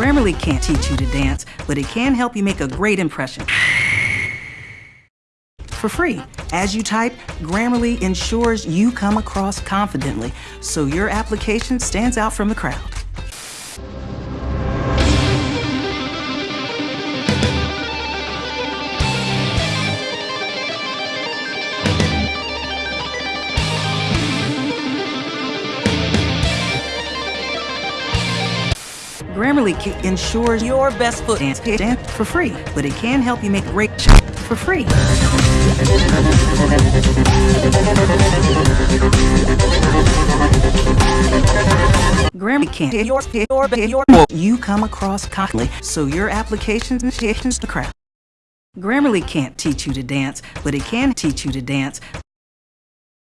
Grammarly can't teach you to dance, but it can help you make a great impression. For free. As you type, Grammarly ensures you come across confidently, so your application stands out from the crowd. Grammarly ensures your best foot dance for free, but it can help you make great for free. Grammarly can't your your your you come across confidently, so your applications and the crap. Grammarly can't teach you to dance, but it can teach you to dance